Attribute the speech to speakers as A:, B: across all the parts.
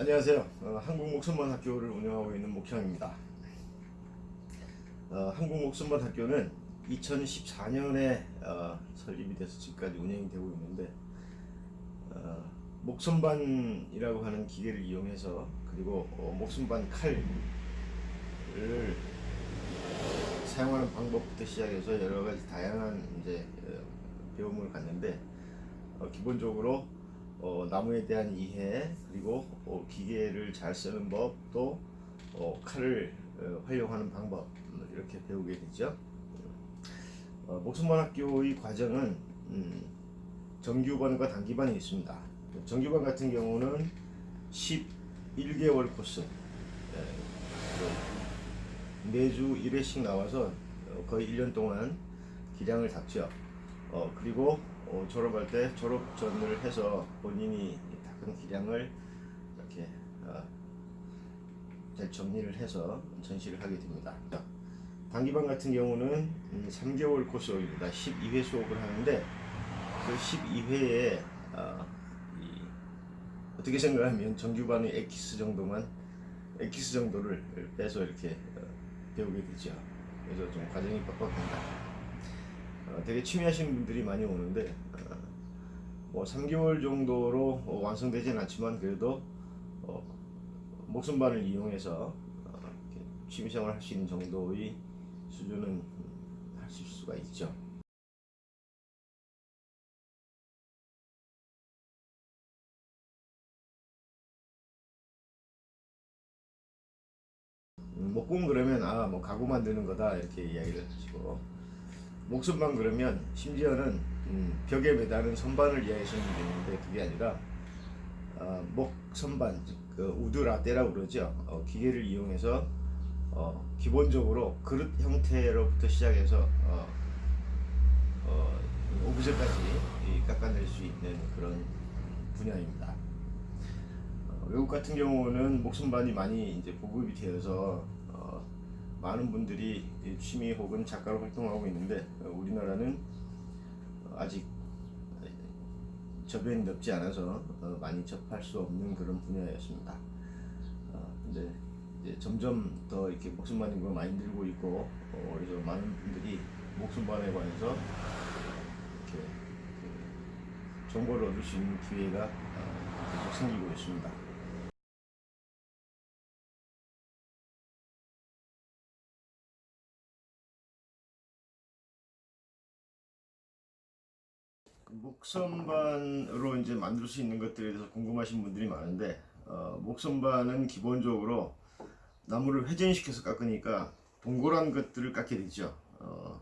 A: 안녕하세요. 어, 한국목선반 학교를 운영하고 있는 목형입니다. 어, 한국목선반 학교는 2014년에 어, 설립이 돼서 지금까지 운영이 되고 있는데 어, 목선반이라고 하는 기계를 이용해서 그리고 어, 목선반 칼을 사용하는 방법부터 시작해서 여러 가지 다양한 이제 어, 배움을 갖는데 어, 기본적으로 어, 나무에 대한 이해 그리고 어, 기계를 잘 쓰는 법 또 어, 칼을 어, 활용하는 방법 음, 이렇게 배우게 되죠. 어, 목숨반학교의 과정은 음, 정규반과 단기반이 있습니다. 정규반 같은 경우는 11개월 코스 예, 그 매주 1회씩 나와서 어, 거의 1년 동안 기량을 닦죠. 어, 그리고 어, 졸업할 때 졸업 전을 해서 본인이 닦은 기량을 이렇게 어, 잘 정리를 해서 전시를 하게 됩니다. 단기반 같은 경우는 음, 3개월 코스입니다. 12회 수업을 하는데 그 12회에 어, 이, 어떻게 생각하면 정규반의 엑기스 정도만 엑기스 정도를 빼서 이렇게 어, 배우게 되죠. 그래서 좀 과정이 빡빡합니다. 어, 되게 취미하시는 분들이 많이 오는데 어, 뭐 3개월 정도로 어, 완성되진 않지만 그래도 어, 목숨반을 이용해서 취미생활 할 수 있는 정도의 수준은 음, 하실 수가 있죠. 음, 목공 그러면 아 뭐 가구 만드는 거다 이렇게 이야기를 하시고 목선반 그러면 심지어는 음, 벽에 매다는 선반을 분이 있는데 그게 아니라 어, 목 선반 그 wood lathe라고 그러죠 어, 기계를 이용해서 어, 기본적으로 그릇 형태로부터 시작해서 어, 어, 오브제까지 깎아낼 수 있는 그런 분야입니다. 어, 외국 같은 경우는 목선반이 많이 이제 보급이 되어서 어, 많은 분들이 취미 혹은 작가로 활동하고 있는데 어, 우리나라는 아직 저변이 넓지 않아서 어, 많이 접할 수 없는 그런 분야였습니다. 어, 근데 점점 더 이렇게 목숨반인 걸 많이 늘고 있고 그래서 많은 분들이 목숨반에 관해서 이렇게 그 정보를 얻을 수 있는 기회가 계속 생기고 있습니다. 목선반으로 이제 만들 수 있는 것들에 대해서 궁금하신 분들이 많은데 어, 목선반은 기본적으로 나무를 회전시켜서 깎으니까 동그란 것들을 깎게 되죠. 어,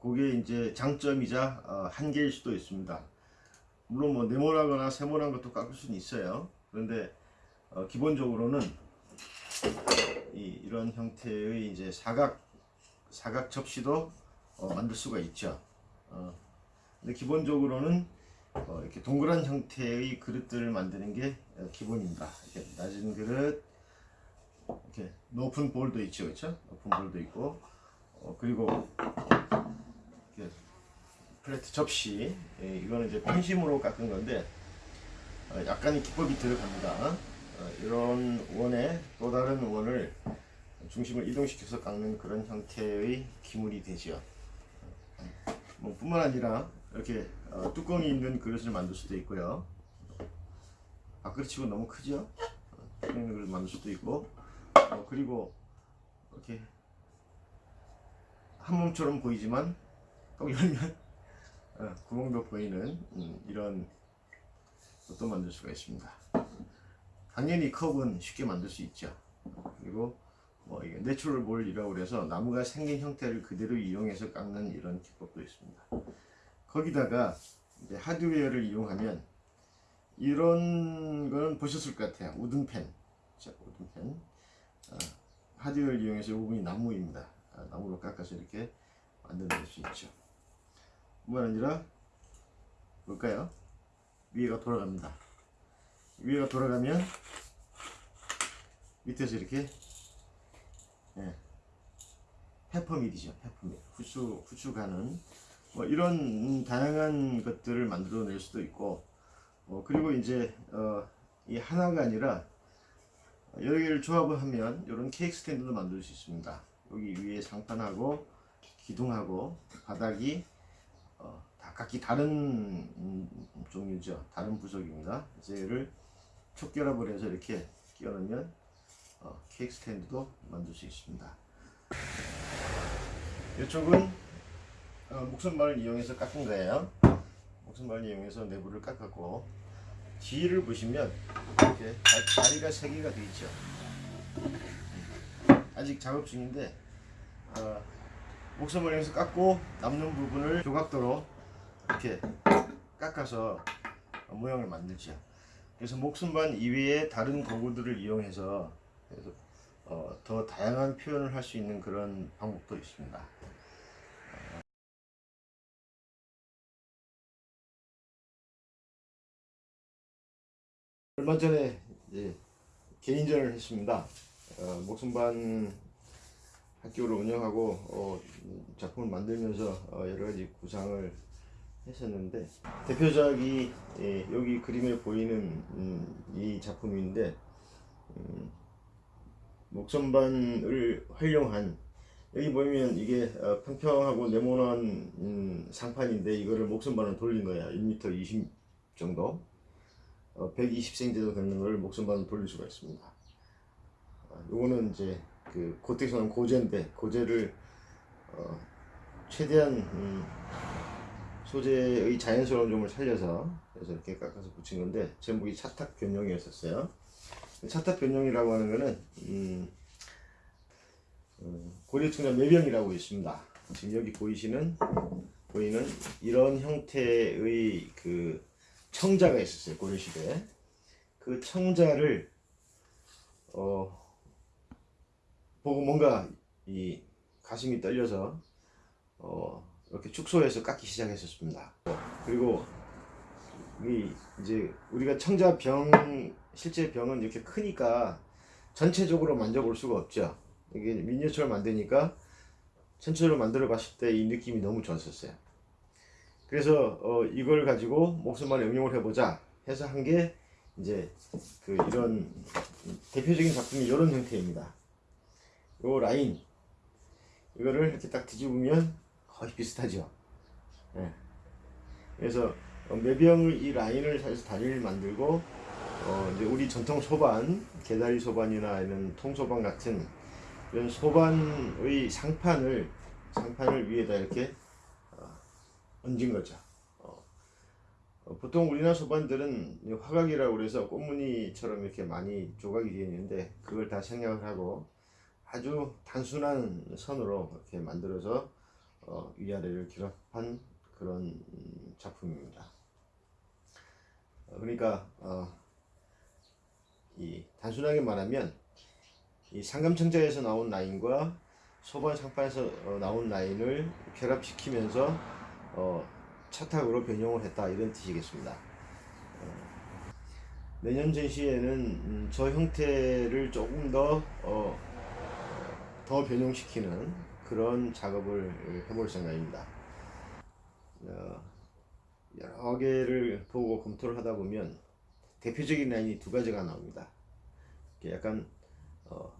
A: 그게 이제 장점이자 어, 한계일 수도 있습니다. 물론 뭐 네모나거나 세모난 것도 깎을 수는 있어요. 그런데 어, 기본적으로는 이, 이런 형태의 이제 사각 사각 접시도 어, 만들 수가 있죠. 어, 근데 기본적으로는 어, 이렇게 동그란 형태의 그릇들을 만드는 게 어, 기본입니다. 이렇게 낮은 그릇, 이렇게 높은 볼도 있죠, 그렇죠? 높은 볼도 있고, 어, 그리고 이렇게 플레트 접시, 예, 이거는 이제 펜심으로 깎은 건데 어, 약간의 기법이 들어갑니다. 어, 이런 원에 또 다른 원을 중심을 이동시켜서 깎는 그런 형태의 기물이 되죠. 뭐 뿐만 아니라 이렇게 어, 뚜껑이 있는 그릇을 만들 수도 있고요. 밥그릇 치고 너무 크죠? 어, 뚜껑 있는 그릇 만들 수도 있고 어, 그리고 이렇게 한 몸처럼 보이지만 꼭 열면 어, 구멍도 보이는 음, 이런 것도 만들 수가 있습니다. 당연히 컵은 쉽게 만들 수 있죠. 그리고 뭐 이게 natural bowl이라고 그래서 나무가 생긴 형태를 그대로 이용해서 깎는 이런 기법도 있습니다. 거기다가 이제 하드웨어를 이용하면 이런 거는 보셨을 것 같아요. 우등펜. 자, 우등펜. 아, 하드웨어를 이용해서 이 부분이 나무입니다. 아, 나무로 깎아서 이렇게 만들어낼 수 있죠. 뿐만 아니라 볼까요? 위에가 돌아갑니다. 위에가 돌아가면 밑에서 이렇게 예, 페퍼밀이죠. 페퍼밀. 후추, 후추 가는 뭐 이런 다양한 것들을 만들어낼 수도 있고 어, 그리고 이제 어, 이 하나가 아니라 여러 개를 조합을 하면 이런 케이크 스탠드도 만들 수 있습니다. 여기 위에 상판하고 기둥하고 바닥이 어, 다 각기 다른 음, 종류죠. 다른 부속입니다. 얘를 촉결합을 해서 이렇게 끼워 넣으면 어, 케이크 스탠드도 만들 수 있습니다. 이쪽은 어, 목선발을 이용해서 깎은 거예요. 목선발을 이용해서 내부를 깎았고 뒤를 보시면 이렇게 다- 다리가 세 개가 되어 있죠. 아직 작업 중인데 어, 목선발을 이용해서 깎고 남는 부분을 조각도로 이렇게 깎아서 모양을 만들죠. 그래서 목선반 이외에 다른 도구들을 이용해서 어, 더 다양한 표현을 할 수 있는 그런 방법도 있습니다. 얼마 전에 개인전을 했습니다. 어, 목선반 학교를 운영하고 어, 음, 작품을 만들면서 어, 여러 가지 구상을 했었는데 대표작이 예, 여기 그림에 보이는 음, 이 작품인데 음, 목선반을 활용한 여기 보면 이게 어, 평평하고 네모난 음, 상판인데 이거를 목선반을 돌린 거야 1m 20 정도 어, 120cm 정도 되는 걸 목선반을 돌릴 수가 있습니다 어, 요거는 이제 그 고택선은 고제인데 고제를 어, 최대한 음, 소재의 자연스러운 점을 살려서 그래서 이렇게 깎아서 붙인 건데 제목이 차탁 변형이었었어요. 차탁 변형이라고 하는 거는 음, 어, 고려청년 매병이라고 있습니다. 지금 여기 보이시는 보이는 이런 형태의 그 청자가 있었어요 고려 시대에 그 청자를 어 보고 뭔가 이 가슴이 떨려서 어 이렇게 축소해서 깎기 시작했었습니다. 그리고 이 이제 우리가 청자 병 실제 병은 이렇게 크니까 전체적으로 만져볼 수가 없죠. 이게 미니어처를 만드니까 전체적으로 만들어 봤을 때 이 느낌이 너무 좋았었어요. 그래서 어 이걸 가지고 목숨만 응용을 해보자 해서 한 게 이제 그 이런 대표적인 작품이 이런 형태입니다. 요 라인 이거를 이렇게 딱 뒤집으면 거의 비슷하죠. 예. 그래서 어, 매병을 이 라인을 사서 다리를 만들고 어 이제 우리 전통 소반, 개다리 소반이나 이런 통소반 같은 이런 소반의 상판을 상판을 위에다 이렇게 어, 얹은 거죠. 어, 어, 보통 우리나라 소반들은 이 화각이라고 그래서 꽃무늬처럼 이렇게 많이 조각이 되어 있는데 그걸 다 생략을 하고 아주 단순한 선으로 이렇게 만들어서 어, 위아래를 결합한 그런 음, 작품입니다. 어, 그러니까 어, 이 단순하게 말하면 이 상감청자에서 나온 라인과 소반 상판에서 어, 나온 라인을 결합시키면서 어, 차탁으로 변형을 했다 이런 뜻이겠습니다. 어, 내년 전시회는 음, 저 형태를 조금 더 어, 더 변형시키는 그런 작업을 해볼 생각입니다. 어, 여러 개를 보고 검토를 하다 보면 대표적인 라인이 두 가지가 나옵니다. 약간 어,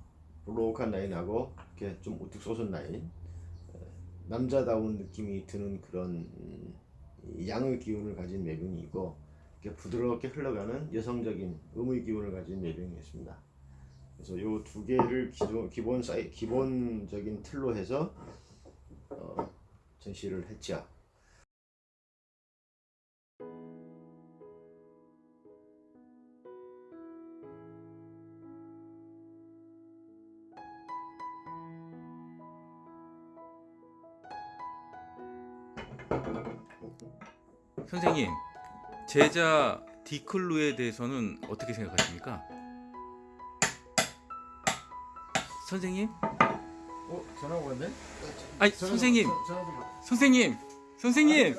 A: 볼록한 라인하고 이렇게 좀 우뚝 솟은 라인, 어, 남자다운 느낌이 드는 그런 음, 양의 기운을 가진 매병이 있고 부드럽게 흘러가는 여성적인 음의 기운을 가진 매병이 있습니다. 그래서 요 두 개를 기존, 기본 사이 기본적인 틀로 해서 어, 전시를 했죠.
B: 선생님, 제자 디클루에 대해서는 어떻게 생각하십니까? 선생님?
A: 어 전화 오는데?
B: 아니 선생님, 선생님, 선생님,